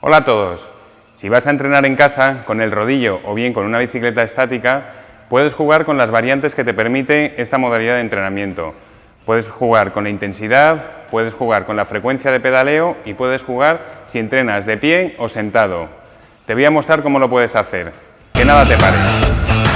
Hola a todos. Si vas a entrenar en casa con el rodillo o bien con una bicicleta estática, puedes jugar con las variantes que te permite esta modalidad de entrenamiento. Puedes jugar con la intensidad, puedes jugar con la frecuencia de pedaleo y puedes jugar si entrenas de pie o sentado. Te voy a mostrar cómo lo puedes hacer. Que nada te pare.